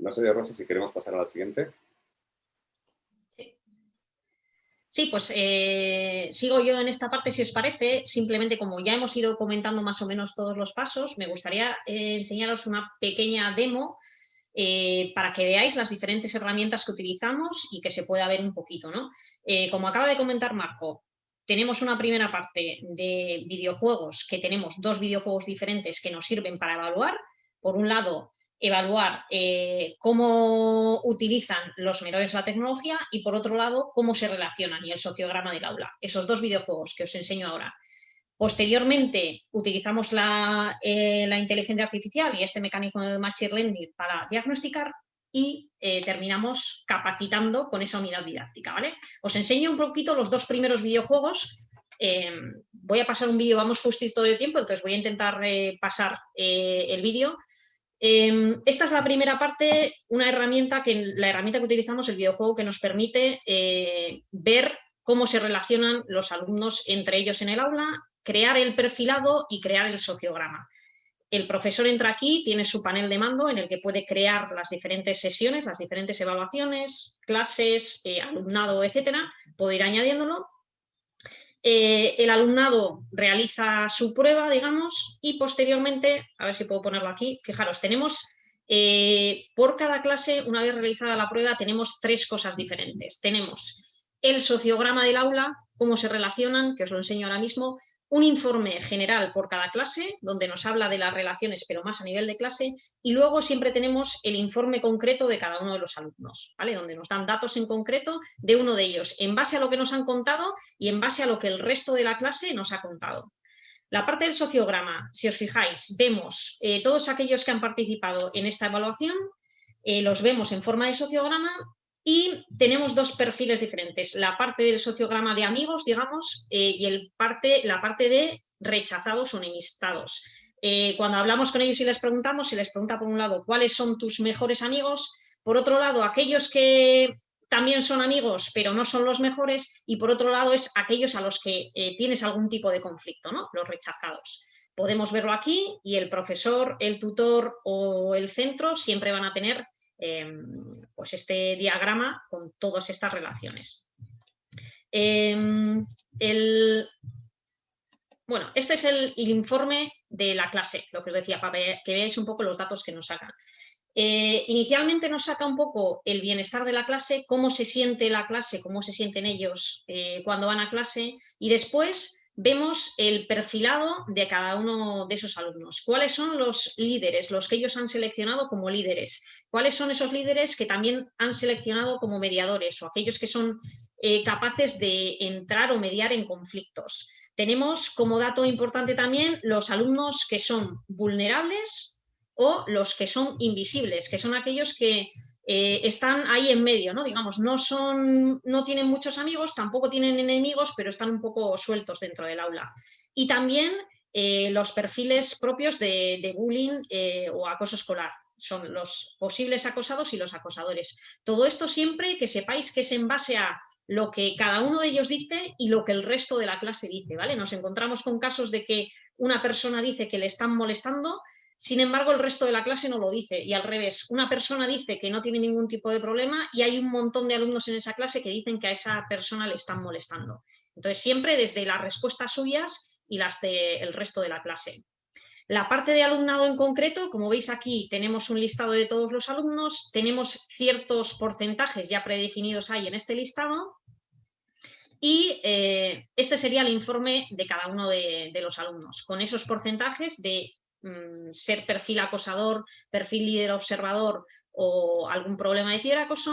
No sé, Rosa, si queremos pasar a la siguiente. Sí, pues eh, sigo yo en esta parte, si os parece. Simplemente, como ya hemos ido comentando más o menos todos los pasos, me gustaría eh, enseñaros una pequeña demo eh, para que veáis las diferentes herramientas que utilizamos y que se pueda ver un poquito. ¿no? como acaba de comentar Marco, tenemos una primera parte de videojuegos, que tenemos dos videojuegos diferentes que nos sirven para evaluar. Por un lado, evaluar eh, cómo utilizan los menores la tecnología y por otro lado cómo se relacionan y el sociograma del aula. Esos dos videojuegos que os enseño ahora. Posteriormente utilizamos la, eh, inteligencia artificial y este mecanismo de Machine Learning para diagnosticar y eh, terminamos capacitando con esa unidad didáctica. ¿vale? Os enseño un poquito los dos primeros videojuegos. voy a pasar un vídeo, vamos justito de tiempo, entonces voy a intentar pasar el vídeo Em, esta es la primera parte, una herramienta que la herramienta que utilizamos, el videojuego, que nos permite eh, ver cómo se relacionan los alumnos entre ellos en el aula, crear el perfilado y crear el sociograma. El profesor entra aquí, tiene su panel de mando en el que puede crear las diferentes sesiones, las diferentes evaluaciones, clases, eh, alumnado, etcétera, puede ir añadiéndolo eh, el alumnado realiza su prueba, digamos, y posteriormente, a ver si puedo ponerlo aquí, fijaros, tenemos eh, por cada clase, una vez realizada la prueba, tenemos tres cosas diferentes. Tenemos el sociograma del aula, cómo se relacionan, que os lo enseño ahora mismo, un informe general por cada clase, donde nos habla de las relaciones, pero más a nivel de clase, y luego siempre tenemos el informe concreto de cada uno de los alumnos, ¿vale? donde nos dan datos en concreto de uno de ellos, en base a lo que nos han contado y en base a lo que el resto de la clase nos ha contado. La parte del sociograma, si os fijáis, vemos eh, todos aquellos que han participado en esta evaluación, eh, los vemos en forma de sociograma y tenemos dos perfiles diferentes, la parte del sociograma de amigos, digamos, eh, y el parte, la parte de rechazados o enemistados. Eh, cuando hablamos con ellos y les preguntamos, se les pregunta por un lado cuáles son tus mejores amigos, por otro lado aquellos que también son amigos pero no son los mejores y por otro lado es aquellos a los que eh, tienes algún tipo de conflicto, ¿no? los rechazados. Podemos verlo aquí y el profesor, el tutor o el centro siempre van a tener Em, pues este diagrama con todas estas relaciones. Em, bueno, este es el, informe de la clase, lo que os decía, para que veáis un poco los datos que nos sacan. Eh, inicialmente nos saca un poco el bienestar de la clase, cómo se siente la clase, cómo se sienten ellos eh, cuando van a clase y después vemos el perfilado de cada uno de esos alumnos. ¿Cuáles son los líderes, los que ellos han seleccionado como líderes? ¿Cuáles son esos líderes que también han seleccionado como mediadores o aquellos que son eh, capaces de entrar o mediar en conflictos? Tenemos como dato importante también los alumnos que son vulnerables o los que son invisibles, que son aquellos que eh, están ahí en medio, ¿no? Digamos, no, son, no tienen muchos amigos, tampoco tienen enemigos, pero están un poco sueltos dentro del aula. Y también eh, los perfiles propios de, bullying eh, o acoso escolar. Son los posibles acosados y los acosadores. Todo esto siempre que sepáis que es en base a lo que cada uno de ellos dice y lo que el resto de la clase dice, ¿vale? Nos encontramos con casos de que una persona dice que le están molestando sin embargo, el resto de la clase no lo dice y al revés, una persona dice que no tiene ningún tipo de problema y hay un montón de alumnos en esa clase que dicen que a esa persona le están molestando. Entonces, siempre desde las respuestas suyas y las del resto de la clase. La parte de alumnado en concreto, como veis aquí, tenemos un listado de todos los alumnos, tenemos ciertos porcentajes ya predefinidos ahí en este listado y eh, este sería el informe de cada uno de, de los alumnos, con esos porcentajes de Mm, ser perfil acosador, perfil líder observador o algún problema de ciberacoso.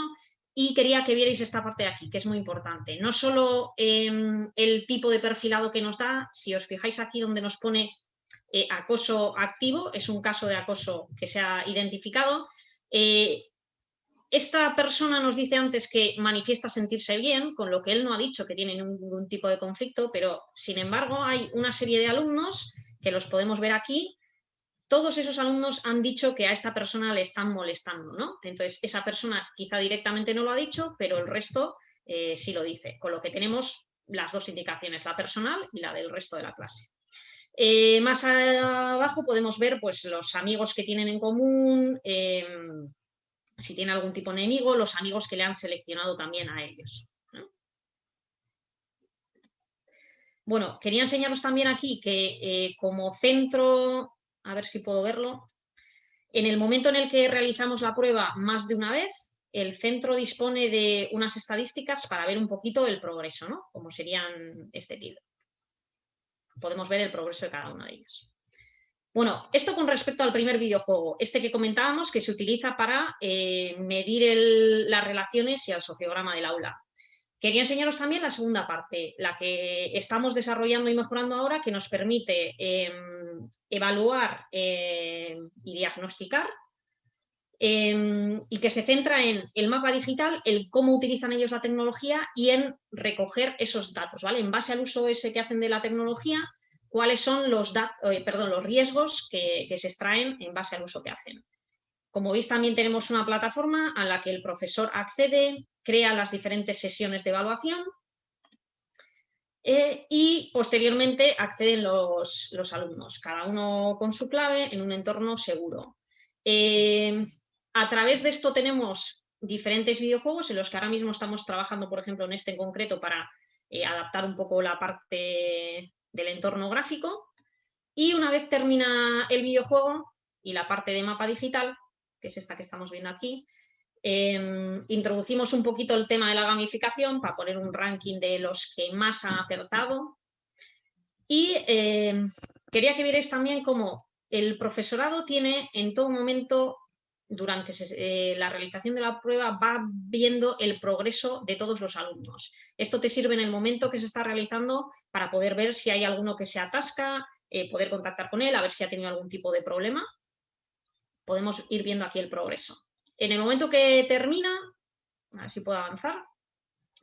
Y quería que vierais esta parte de aquí, que es muy importante. No solo em, el tipo de perfilado que nos da, si os fijáis aquí donde nos pone eh, acoso activo, es un caso de acoso que se ha identificado. Eh, esta persona nos dice antes que manifiesta sentirse bien, con lo que él no ha dicho que tiene ningún tipo de conflicto, pero sin embargo hay una serie de alumnos que los podemos ver aquí, todos esos alumnos han dicho que a esta persona le están molestando, ¿no? Entonces, esa persona quizá directamente no lo ha dicho, pero el resto eh, sí lo dice, con lo que tenemos las dos indicaciones, la personal y la del resto de la clase. Eh, más abajo podemos ver pues, los amigos que tienen en común, em, si tiene algún tipo de enemigo, los amigos que le han seleccionado también a ellos. Bueno, quería enseñaros también aquí que eh, como centro, a ver si puedo verlo, en el momento en el que realizamos la prueba más de una vez, el centro dispone de unas estadísticas para ver un poquito el progreso, ¿no? Como serían este tipo. Podemos ver el progreso de cada una de ellas. Bueno, esto con respecto al primer videojuego, este que comentábamos que se utiliza para eh, medir las relaciones y el sociograma del aula. Quería enseñaros también la segunda parte, la que estamos desarrollando y mejorando ahora, que nos permite em, evaluar em, y diagnosticar em, y que se centra en el mapa digital, el cómo utilizan ellos la tecnología y en recoger esos datos, ¿vale? En base al uso ese que hacen de la tecnología, cuáles son los, eh, perdón, los riesgos que se extraen en base al uso que hacen. Como veis, también tenemos una plataforma a la que el profesor accede, crea las diferentes sesiones de evaluación eh, y posteriormente acceden los, alumnos, cada uno con su clave en un entorno seguro. Eh, a través de esto tenemos diferentes videojuegos en los que ahora mismo estamos trabajando, por ejemplo, en este en concreto para eh, adaptar un poco la parte del entorno gráfico. Y una vez termina el videojuego y la parte de mapa digital, que es esta que estamos viendo aquí, em, introducimos un poquito el tema de la gamificación para poner un ranking de los que más han acertado. Y em, quería que vierais también cómo el profesorado tiene en todo momento, durante eh, la realización de la prueba, va viendo el progreso de todos los alumnos. Esto te sirve en el momento que se está realizando para poder ver si hay alguno que se atasca, eh, poder contactar con él, a ver si ha tenido algún tipo de problema podemos ir viendo aquí el progreso. En el momento que termina, a ver si puedo avanzar,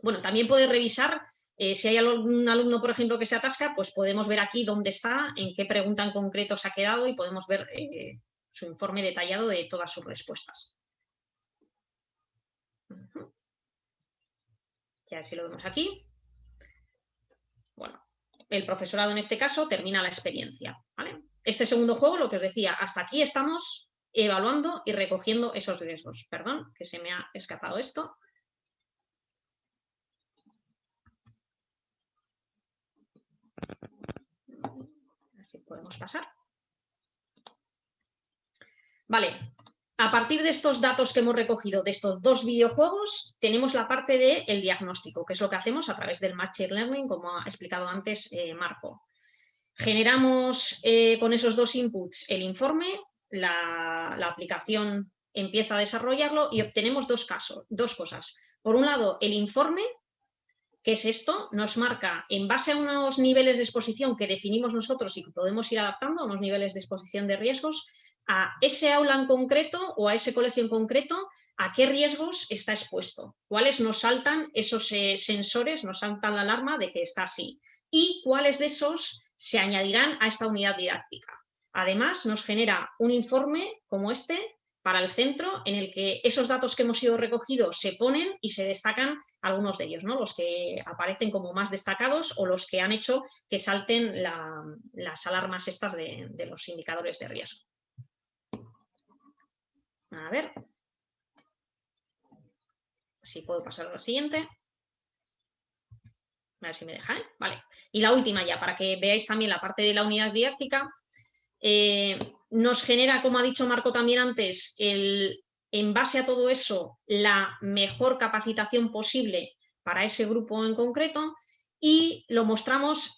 bueno, también puede revisar eh, si hay algún alumno, por ejemplo, que se atasca, pues podemos ver aquí dónde está, en qué pregunta en concreto se ha quedado y podemos ver eh, su informe detallado de todas sus respuestas. Ya si lo vemos aquí. Bueno, el profesorado en este caso termina la experiencia. Este segundo juego, lo que os decía, hasta aquí estamos evaluando y recogiendo esos riesgos. Perdón, que se me ha escapado esto. Así podemos pasar. Vale, a partir de estos datos que hemos recogido de estos dos videojuegos, tenemos la parte del diagnóstico, que es lo que hacemos a través del Machine Learning, como ha explicado antes eh, Marco. Generamos eh, con esos dos inputs el informe, la, aplicación empieza a desarrollarlo y obtenemos dos, casos, dos cosas. Por un lado, el informe, que es esto, nos marca en base a unos niveles de exposición que definimos nosotros y que podemos ir adaptando a unos niveles de exposición de riesgos, a ese aula en concreto o a ese colegio en concreto, a qué riesgos está expuesto, cuáles nos saltan esos eh, sensores, nos saltan la alarma de que está así y cuáles de esos se añadirán a esta unidad didáctica. Además, nos genera un informe como este para el centro en el que esos datos que hemos ido recogidos se ponen y se destacan algunos de ellos, ¿no? los que aparecen como más destacados o los que han hecho que salten las alarmas estas de, los indicadores de riesgo. A ver. Si puedo pasar a la siguiente. A ver si me deja, ¿eh? Vale. Y la última ya, para que veáis también la parte de la unidad didáctica, eh, nos genera, como ha dicho Marco también antes, en base a todo eso, la mejor capacitación posible para ese grupo en concreto y lo mostramos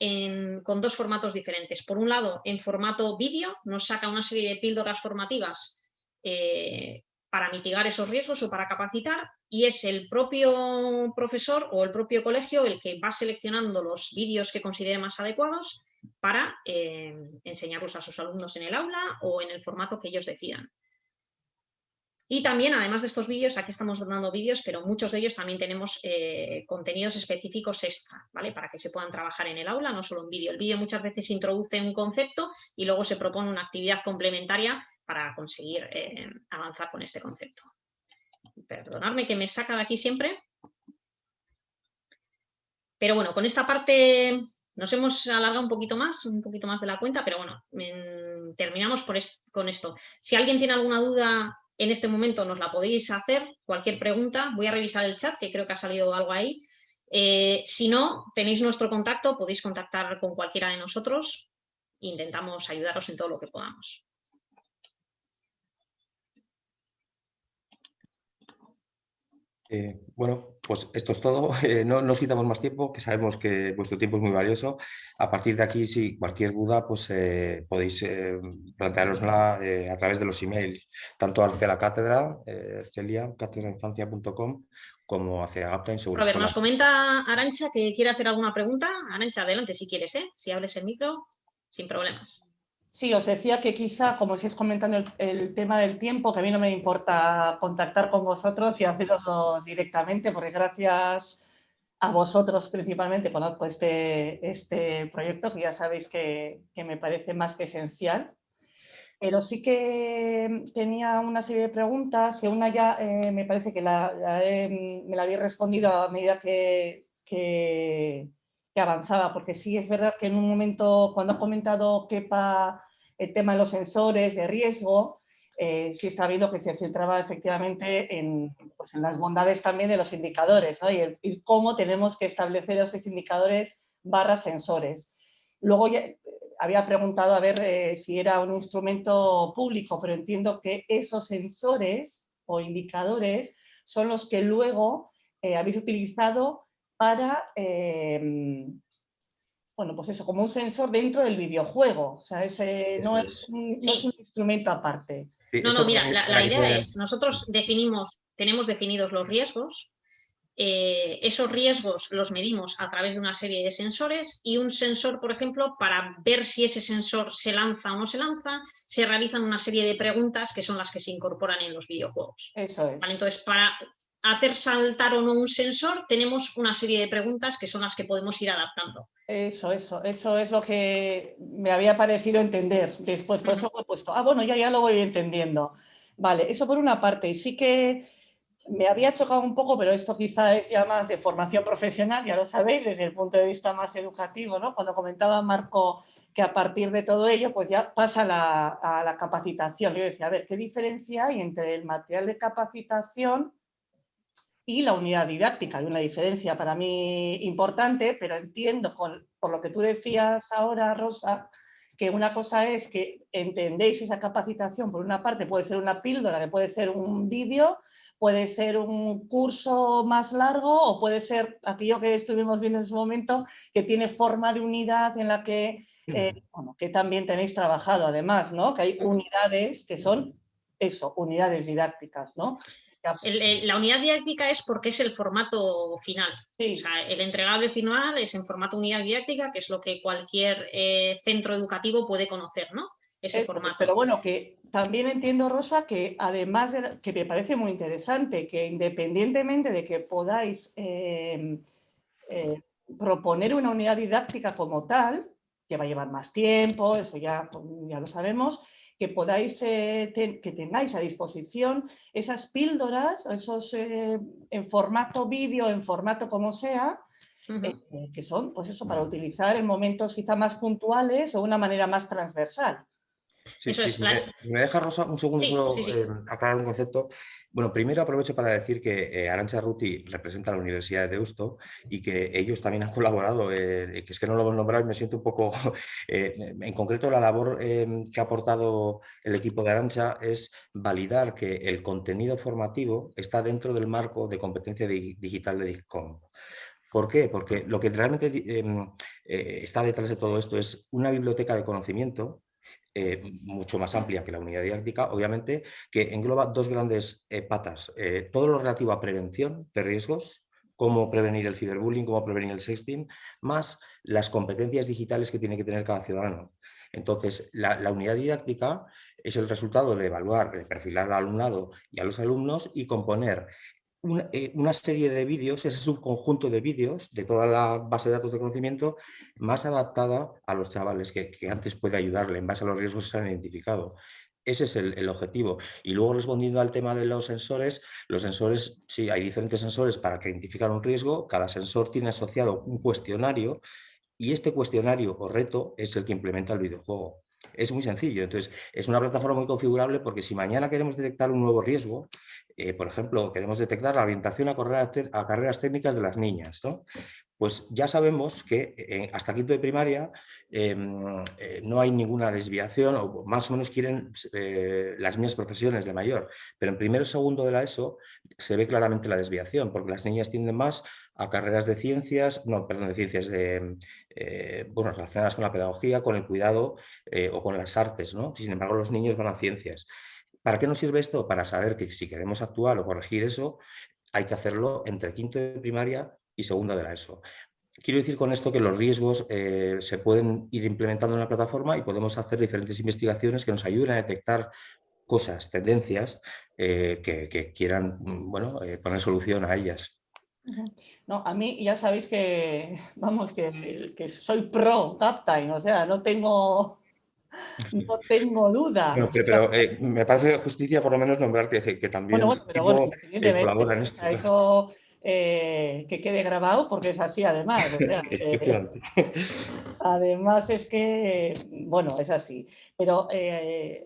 con dos formatos diferentes. Por un lado, en formato vídeo, nos saca una serie de píldoras formativas eh, para mitigar esos riesgos o para capacitar y es el propio profesor o el propio colegio el que va seleccionando los vídeos que considere más adecuados para eh, enseñarlos a sus alumnos en el aula o en el formato que ellos decidan. Y también, además de estos vídeos, aquí estamos dando vídeos, pero muchos de ellos también tenemos eh, contenidos específicos extra, ¿vale? Para que se puedan trabajar en el aula, no solo en vídeo. El vídeo muchas veces introduce un concepto y luego se propone una actividad complementaria para conseguir eh, avanzar con este concepto. Perdonadme que me saca de aquí siempre. Pero bueno, con esta parte nos hemos alargado un poquito más, un poquito más de la cuenta, pero bueno, terminamos con esto. Si alguien tiene alguna duda en este momento nos la podéis hacer, cualquier pregunta. Voy a revisar el chat, que creo que ha salido algo ahí. Eh, si no, tenéis nuestro contacto, podéis contactar con cualquiera de nosotros. Intentamos ayudaros en todo lo que podamos. Eh, bueno, pues esto es todo. Eh, no nos quitamos más tiempo, que sabemos que vuestro tiempo es muy valioso. A partir de aquí, si cualquier duda, pues eh, podéis plantearosla a través de los emails, tanto hacia la cátedra, celia, catedrainfancia.com, como hacia Gaptain A ver, nos comenta Arancha que quiere hacer alguna pregunta. Arancha, adelante si quieres, ¿eh? Si hables el micro, sin problemas. Sí, os decía que quizá, como estáis comentando el, tema del tiempo, que a mí no me importa contactar con vosotros y haceroslo directamente, porque gracias a vosotros principalmente conozco este, este proyecto, que ya sabéis que, me parece más que esencial. Pero sí que tenía una serie de preguntas, que una ya eh, me parece que me la habéis respondido a medida que, que, que avanzaba, porque sí es verdad que en un momento, cuando ha comentado Kepa el tema de los sensores de riesgo, eh, sí está viendo que se centraba efectivamente en, pues en las bondades también de los indicadores y, cómo tenemos que establecer esos indicadores barra sensores. Luego ya, eh, había preguntado a ver eh, si era un instrumento público, pero entiendo que esos sensores o indicadores son los que luego habéis utilizado para bueno, pues eso, como un sensor dentro del videojuego. O sea, ese no es un, instrumento aparte. no, no, mira, la, idea es, nosotros definimos, tenemos definidos los riesgos, eh, esos riesgos los medimos a través de una serie de sensores y un sensor, por ejemplo, para ver si ese sensor se lanza o no se lanza, se realizan una serie de preguntas que son las que se incorporan en los videojuegos. Eso es. Entonces, para hacer saltar o no un sensor, tenemos una serie de preguntas que son las que podemos ir adaptando. Eso, eso, eso es lo que me había parecido entender después, por eso he puesto, ah, bueno, ya, ya lo voy entendiendo. Vale, eso por una parte, y sí que me había chocado un poco, pero esto quizá es ya más de formación profesional, ya lo sabéis, desde el punto de vista más educativo, ¿no? Cuando comentaba Marco que a partir de todo ello, pues ya pasa a la capacitación. Yo decía, a ver, ¿qué diferencia hay entre el material de capacitación y la unidad didáctica. Hay una diferencia para mí importante, pero entiendo por lo que tú decías ahora, Rosa, que una cosa es que entendéis esa capacitación, por una parte puede ser una píldora, que puede ser un vídeo, puede ser un curso más largo o puede ser aquello que estuvimos viendo en su momento, que tiene forma de unidad en la que, eh, que también tenéis trabajado además, ¿no? que hay unidades que son eso, unidades didácticas, ¿no? La unidad didáctica es porque es el formato final. el entregable final es en formato unidad didáctica, que es lo que cualquier eh, centro educativo puede conocer, ¿no? Ese formato. Pero bueno, que también entiendo, Rosa, que además de, que me parece muy interesante, que independientemente de que podáis eh, eh, proponer una unidad didáctica como tal, que va a llevar más tiempo, eso ya, ya lo sabemos, que podáis, eh, que tengáis a disposición esas píldoras, esos eh, en formato vídeo, en formato como sea, eh, que son, pues eso, para utilizar en momentos quizá más puntuales o de una manera más transversal. Sí, sí, me, deja Rosa un segundo solo eh, aclarar un concepto. Bueno, primero aprovecho para decir que eh, Arancha Ruti representa a la Universidad de Deusto y que ellos también han colaborado, eh, que es que no lo hemos nombrado y me siento un poco... en concreto, la labor que ha aportado el equipo de Arancha es validar que el contenido formativo está dentro del marco de competencia digital de DICCOM. ¿Por qué? Porque lo que realmente em, está detrás de todo esto es una biblioteca de conocimiento eh, mucho más amplia que la unidad didáctica, obviamente, que engloba dos grandes eh, patas. Eh, todo lo relativo a prevención de riesgos, cómo prevenir el ciberbullying, cómo prevenir el sexting, más las competencias digitales que tiene que tener cada ciudadano. Entonces, la, la, unidad didáctica es el resultado de evaluar, de perfilar al alumnado y a los alumnos y componer eh, una, serie de vídeos, ese es un conjunto de vídeos de toda la base de datos de conocimiento más adaptada a los chavales, que, antes puede ayudarle en base a los riesgos que se han identificado. Ese es el, el, objetivo. Y luego respondiendo al tema de los sensores, los sensores, sí, hay diferentes sensores para que identificar un riesgo, cada sensor tiene asociado un cuestionario y este cuestionario o reto es el que implementa el videojuego. Es muy sencillo. Entonces, es una plataforma muy configurable porque si mañana queremos detectar un nuevo riesgo, eh, por ejemplo, queremos detectar la orientación a, a carreras técnicas de las niñas, ¿no? Pues ya sabemos que eh, hasta quinto de primaria em, eh, no hay ninguna desviación o más o menos quieren las mismas profesiones de mayor, pero en primero y segundo de la ESO se ve claramente la desviación porque las niñas tienden más a carreras de ciencias, no, perdón, de ciencias de, relacionadas con la pedagogía, con el cuidado o con las artes, ¿no? Sin embargo, los niños van a ciencias. ¿Para qué nos sirve esto? Para saber que si queremos actuar o corregir eso, hay que hacerlo entre quinto de primaria y segundo de la ESO. Quiero decir con esto que los riesgos eh, se pueden ir implementando en la plataforma y podemos hacer diferentes investigaciones que nos ayuden a detectar cosas, tendencias eh, que, quieran mm, bueno, eh, poner solución a ellas. No, a mí ya sabéis que, vamos, que, que soy pro Captain, o sea, no tengo no tengo duda. pero, eh, me parece de justicia por lo menos nombrar que, que también bueno, pero bueno, en esto. Eso eh, que quede grabado porque es así además. Eh, además es que, bueno, es así. Pero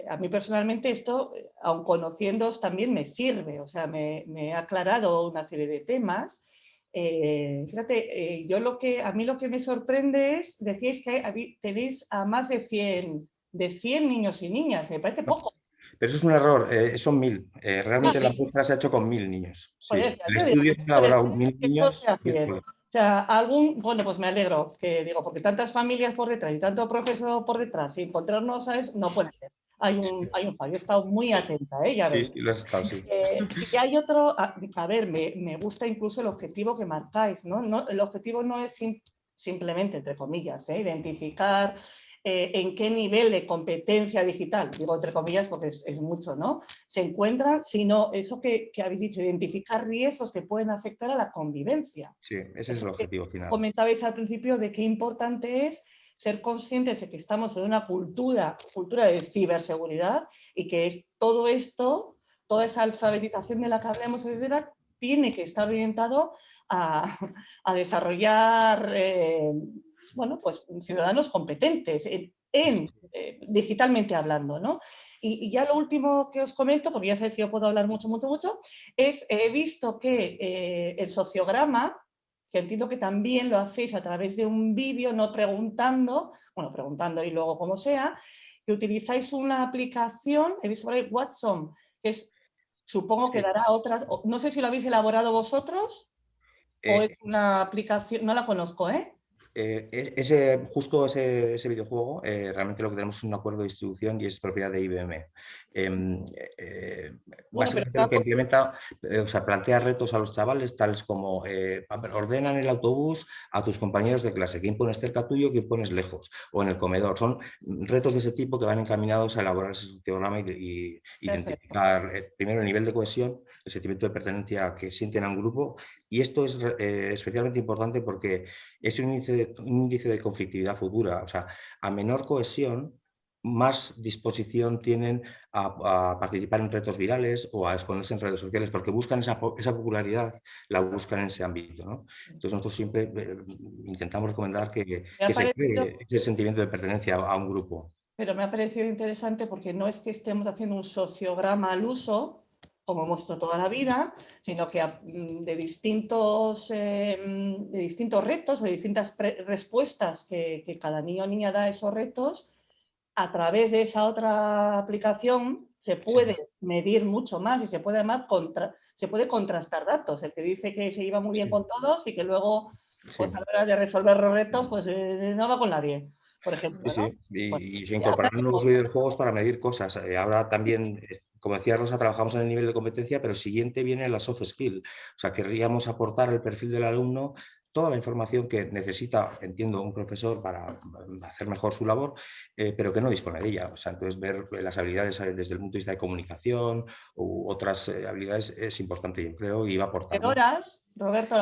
a mí personalmente esto, aun conociéndoos, también me sirve. O sea, me, me ha aclarado una serie de temas. fíjate, yo lo que, a mí lo que me sorprende es, decíais que tenéis a más de 100 de 100 niños y niñas, me parece poco. Pero eso es un error, eh, son mil. Eh, realmente la muestra se ha hecho con mil niños. el estudio ha elaborado mil niños. O sea, algún, bueno, pues me alegro, que digo, porque tantas familias por detrás y tanto profesor por detrás, y encontrarnos, ¿sabes? No puede ser. Hay un, hay un fallo, he estado muy atenta, ¿eh? ya ves. Sí, lo has estado, sí. Eh, y hay otro, a, ver, me, me, gusta incluso el objetivo que marcáis, ¿no? no el objetivo no es simplemente, entre comillas, ¿eh? identificar eh, en qué nivel de competencia digital, digo entre comillas porque es, mucho, ¿no? Se encuentran, sino eso que, habéis dicho, identificar riesgos que pueden afectar a la convivencia. Sí, ese es el objetivo final. Comentabais al principio de qué importante es ser conscientes de que estamos en una cultura, cultura de ciberseguridad y que es todo esto, toda esa alfabetización de la que hablamos, etcétera, tiene que estar orientado a, desarrollar eh, bueno, pues ciudadanos competentes en, eh, digitalmente hablando, ¿no? Y, ya lo último que os comento, porque ya sabéis que yo puedo hablar mucho, mucho, mucho, es he visto que eh, el sociograma, que entiendo que también lo hacéis a través de un vídeo, no preguntando, bueno, preguntando y luego como sea, que utilizáis una aplicación, he visto por ahí Watson, que es, supongo que dará otras, no sé si lo habéis elaborado vosotros, o es eh, una aplicación, no la conozco, ¿eh? Eh, ese, justo ese, videojuego, eh, realmente lo que tenemos es un acuerdo de distribución y es propiedad de IBM. Em, eh, básicamente lo que implementa, o sea, plantea retos a los chavales tales como ordenan el autobús a tus compañeros de clase, quién pones cerca tuyo, quién pones lejos, o en el comedor. Son retos de ese tipo que van encaminados a elaborar ese programa y, identificar primero el nivel de cohesión el sentimiento de pertenencia que sienten a un grupo y esto es eh, especialmente importante porque es un índice, de, conflictividad futura, o sea, a menor cohesión más disposición tienen a, participar en retos virales o a exponerse en redes sociales porque buscan esa, popularidad, la buscan en ese ámbito. Entonces nosotros siempre eh, intentamos recomendar que, que se cree ese sentimiento de pertenencia a un grupo. Pero me ha parecido interesante porque no es que estemos haciendo un sociograma al uso, como hemos hecho toda la vida, sino que mm, de distintos, em, de distintos retos, de distintas respuestas que, cada niño o niña da a esos retos, a través de esa otra aplicación se puede medir mucho más y se puede, además contra, se puede contrastar datos. El que dice que se iba muy bien con todos y que luego pues, a la hora de resolver los retos pues eh, no va con nadie por ejemplo. Y, pues, se incorporan nuevos videojuegos para medir cosas. Eh, ahora también eh, como decía Rosa, trabajamos en el nivel de competencia, pero siguiente viene la soft skill. O sea, querríamos aportar al perfil del alumno toda la información que necesita, entiendo, un profesor para hacer mejor su labor, eh, pero que no dispone de ella. O sea, entonces ver las habilidades eh, desde el punto de vista de comunicación u otras eh, habilidades es importante, yo creo, y va a aportar. Roberto,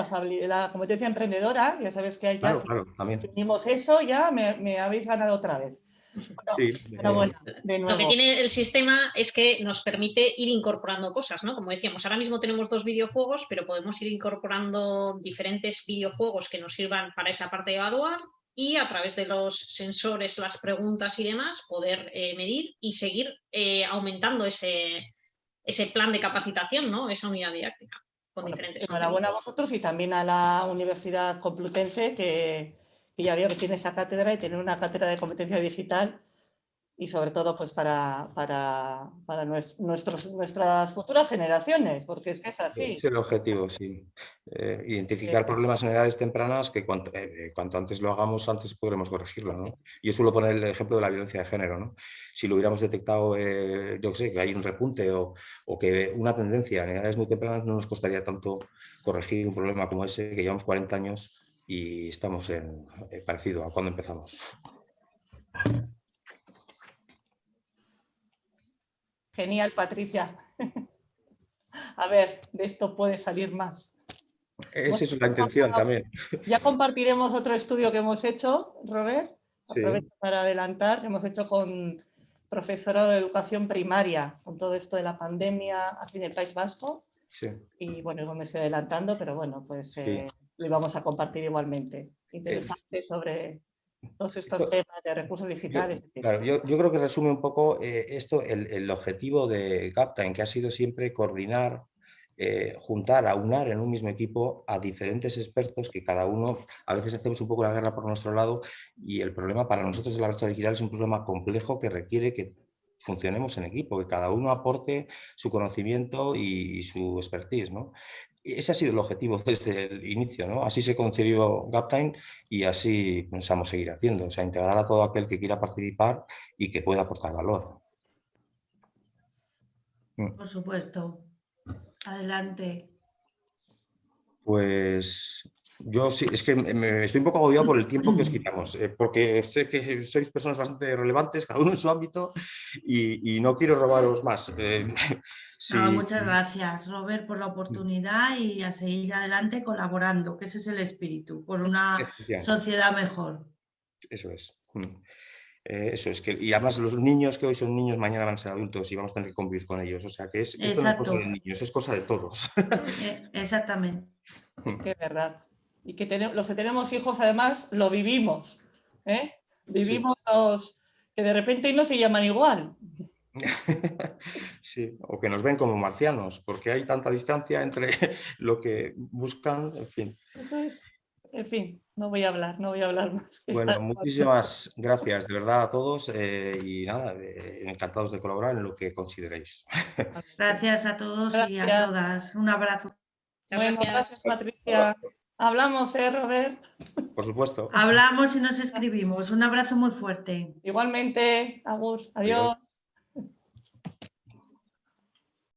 la competencia emprendedora, ya sabes que hay claro, claro, también. eso, ya me habéis ganado otra vez. Lo que tiene el sistema es que nos permite ir incorporando cosas, ¿no? Como decíamos, ahora mismo tenemos dos videojuegos, pero podemos ir incorporando diferentes videojuegos que nos sirvan para esa parte de evaluar y a través de los sensores, las preguntas y demás, poder eh, medir y seguir eh, aumentando ese, ese plan de capacitación, ¿no? esa unidad didáctica. Con diferentes enhorabuena a vosotros y también a la Universidad Complutense que, que ya veo que tiene esa cátedra y tiene una cátedra de competencia digital y sobre todo pues para, para, para nuestros, nuestras futuras generaciones, porque es que es así. Es el objetivo, sí. Eh, identificar problemas en edades tempranas que cuanto, eh, eh, cuanto, antes lo hagamos, antes podremos corregirlo. ¿no? Yo suelo poner el ejemplo de la violencia de género. ¿no? Si lo hubiéramos detectado, yo sé, que hay un repunte o, o, que una tendencia en edades muy tempranas, no nos costaría tanto corregir un problema como ese, que llevamos 40 años y estamos en parecido a cuando empezamos. Genial, Patricia. A ver, de esto puede salir más. Esa es la intención también. Ya compartiremos otro estudio que hemos hecho, Robert. Aprovecho para adelantar. Hemos hecho con profesorado de educación primaria, con todo esto de la pandemia aquí en el País Vasco. Sí. Y bueno, me estoy adelantando, pero bueno, pues eh, lo íbamos a compartir igualmente. Interesante sobre todos estos temas de recursos digitales. Yo, claro, yo, creo que resume un poco eh, esto, el, objetivo de Captain, que ha sido siempre coordinar, eh, juntar, aunar en un mismo equipo a diferentes expertos que cada uno, a veces hacemos un poco la guerra por nuestro lado y el problema para nosotros de la brecha digital es un problema complejo que requiere que funcionemos en equipo, que cada uno aporte su conocimiento y, y su expertise. ¿no? Ese ha sido el objetivo desde el inicio, ¿no? Así se concibió Gaptime y así pensamos seguir haciendo, o sea, integrar a todo aquel que quiera participar y que pueda aportar valor. Mm. Por supuesto. Adelante. Pues yo sí, es que me estoy un poco agobiado por el tiempo que os quitamos, eh, porque sé que sois personas bastante relevantes, cada uno en su ámbito, y, no quiero robaros más. Eh, muchas gracias, Robert, por la oportunidad y a seguir adelante colaborando, que ese es el espíritu, por una sociedad mejor. Eso es. Eh, eso es que, y además los niños que hoy son niños, mañana van a ser adultos y vamos a tener que convivir con ellos. O sea que es, esto no es cosa de niños, es cosa de todos. Exactamente. Qué verdad y que tenemos, los que tenemos hijos además lo vivimos. ¿eh? Vivimos los que de repente no se llaman igual. Sí, o que nos ven como marcianos, porque hay tanta distancia entre lo que buscan, en fin. Eso es. En fin, no voy a hablar, no voy a hablar más. Bueno, muchísimas gracias de verdad a todos eh, y nada, eh, encantados de colaborar en lo que consideréis. Gracias a todos y a todas. Un abrazo. Bueno, gracias Patricia. Hablamos, ¿eh, Robert? Por supuesto. Hablamos y nos escribimos. Un abrazo muy fuerte. Igualmente, Agur. Adiós.